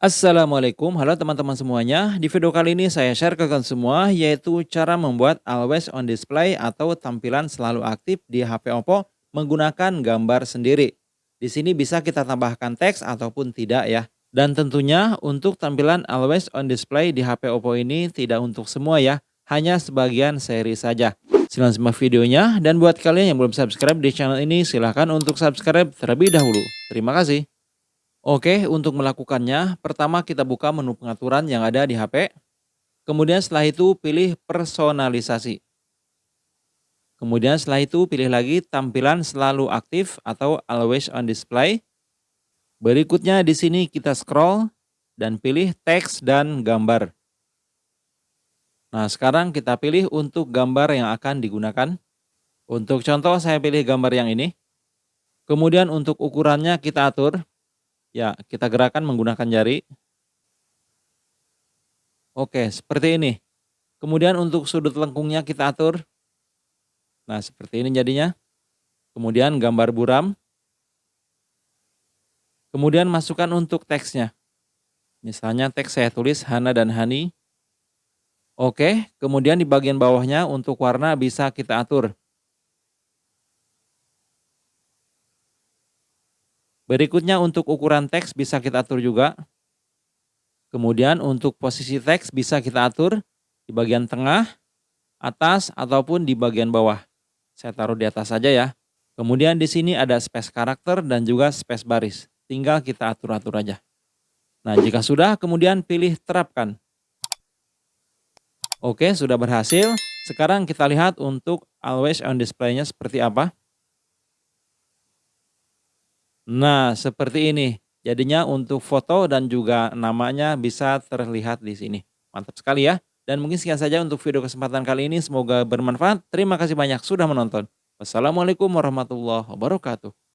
Assalamualaikum, halo teman-teman semuanya. Di video kali ini saya share ke kalian semua yaitu cara membuat always on display atau tampilan selalu aktif di HP Oppo menggunakan gambar sendiri. Di sini bisa kita tambahkan teks ataupun tidak ya. Dan tentunya untuk tampilan always on display di HP Oppo ini tidak untuk semua ya, hanya sebagian seri saja. Silahkan simak videonya dan buat kalian yang belum subscribe di channel ini silahkan untuk subscribe terlebih dahulu. Terima kasih. Oke, untuk melakukannya, pertama kita buka menu pengaturan yang ada di HP. Kemudian setelah itu pilih personalisasi. Kemudian setelah itu pilih lagi tampilan selalu aktif atau always on display. Berikutnya di sini kita scroll dan pilih teks dan gambar. Nah, sekarang kita pilih untuk gambar yang akan digunakan. Untuk contoh saya pilih gambar yang ini. Kemudian untuk ukurannya kita atur Ya, kita gerakan menggunakan jari. Oke, seperti ini. Kemudian untuk sudut lengkungnya kita atur. Nah, seperti ini jadinya. Kemudian gambar buram. Kemudian masukkan untuk teksnya. Misalnya teks saya tulis Hana dan Hani. Oke, kemudian di bagian bawahnya untuk warna bisa kita atur. Berikutnya untuk ukuran teks bisa kita atur juga. Kemudian untuk posisi teks bisa kita atur di bagian tengah, atas, ataupun di bagian bawah. Saya taruh di atas saja ya. Kemudian di sini ada space karakter dan juga space baris. Tinggal kita atur-atur aja. Nah jika sudah kemudian pilih terapkan. Oke sudah berhasil. Sekarang kita lihat untuk always on display-nya seperti apa. Nah, seperti ini. Jadinya untuk foto dan juga namanya bisa terlihat di sini. Mantap sekali ya. Dan mungkin sekian saja untuk video kesempatan kali ini. Semoga bermanfaat. Terima kasih banyak sudah menonton. Wassalamualaikum warahmatullahi wabarakatuh.